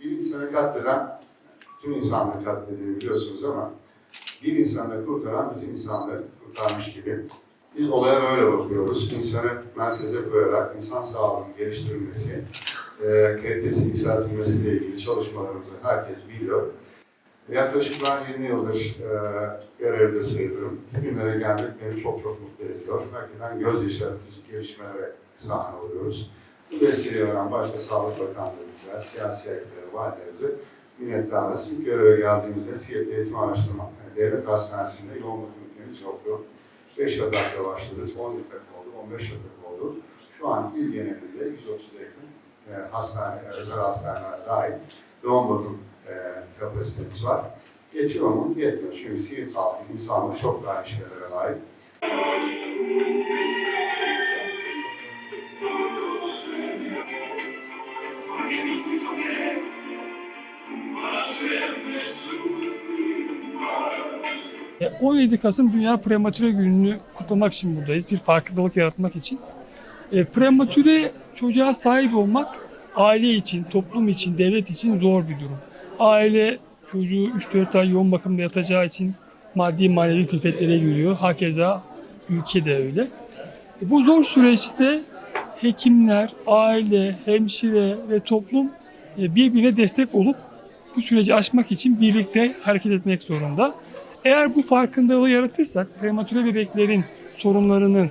Bir insanı katleden tüm insanlığı katlediyor biliyorsunuz ama bir insanı kurtaran bütün insanlığı kurtarmış gibi. Biz olaya öyle bakıyoruz. İnsanı merkeze koyarak insan sağlığının geliştirilmesi, e, kalitesi yükseltilmesiyle ilgili çalışmalarımızı herkes biliyor. Yaklaşık ben 20 yıldır e, görevde sayılırım. Bugünlere gelmek beni çok çok mutlu ediyor. Hakikaten göz yaşartıcı gelişmelere sahne oluyoruz. Bu desteği veren başta Sağlık Bakanlığımıza, siyasi ekleri, valilerimize minnettarız. İlk göreve geldiğimizde Siirt Eğitim Araştırma Devlet Hastanesi'nde yoğun bakım ünitemiz yoktu. 5 yatakta başladık, 10 yatak oldu, 15 yatak oldu. Şu an il genelinde 130'a yakın e, hastane, özel hastaneler dahil yoğun bakım kapasitemiz var. Yetiyor mu? Yetmiyor. Çünkü Siirt halkı insanlığı çok daha işlere layık. E, 17 Kasım Dünya Prematüre Günü'nü kutlamak için buradayız. Bir farkındalık yaratmak için. E, prematüre çocuğa sahip olmak aile için, toplum için, devlet için zor bir durum. Aile çocuğu 3-4 ay yoğun bakımda yatacağı için maddi manevi külfetlere giriyor. Hakeza ülke de öyle. E, bu zor süreçte hekimler, aile, hemşire ve toplum e, birbirine destek olup bu süreci aşmak için birlikte hareket etmek zorunda. Eğer bu farkındalığı yaratırsak prematüre bebeklerin sorunlarının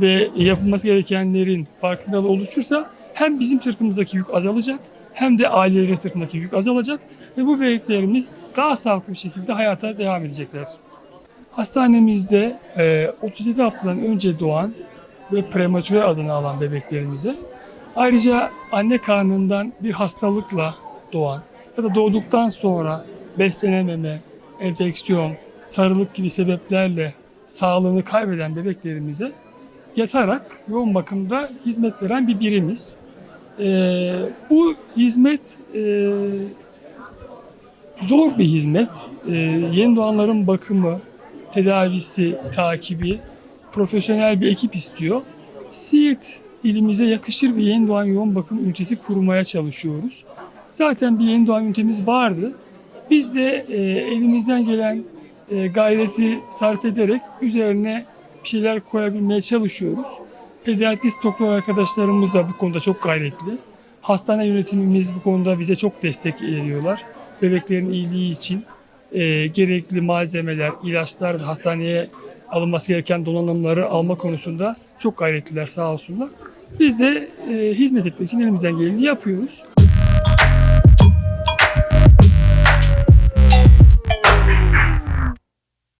ve yapılması gerekenlerin farkındalığı oluşursa hem bizim sırtımızdaki yük azalacak hem de ailelerin sırtındaki yük azalacak ve bu bebeklerimiz daha sağlıklı bir şekilde hayata devam edecekler. Hastanemizde e, 37 haftadan önce doğan ve prematüre adını alan bebeklerimize ayrıca anne karnından bir hastalıkla doğan ya da doğduktan sonra beslenememe, enfeksiyon, sarılık gibi sebeplerle sağlığını kaybeden bebeklerimize yatarak yoğun bakımda hizmet veren bir birimiz. Ee, bu hizmet e, zor bir hizmet. Ee, yeni doğanların bakımı, tedavisi, takibi profesyonel bir ekip istiyor. Siirt ilimize yakışır bir yeni doğan yoğun bakım ünitesi kurmaya çalışıyoruz. Zaten bir yeni doğan ünitemiz vardı. Biz de e, elimizden gelen e, gayreti sarf ederek üzerine bir şeyler koyabilmeye çalışıyoruz. Pediatrist doktor arkadaşlarımız da bu konuda çok gayretli. Hastane yönetimimiz bu konuda bize çok destek veriyorlar. Bebeklerin iyiliği için e, gerekli malzemeler, ilaçlar hastaneye alınması gereken donanımları alma konusunda çok gayretliler sağ olsunlar. Biz de e, hizmet etmek için elimizden geleni yapıyoruz.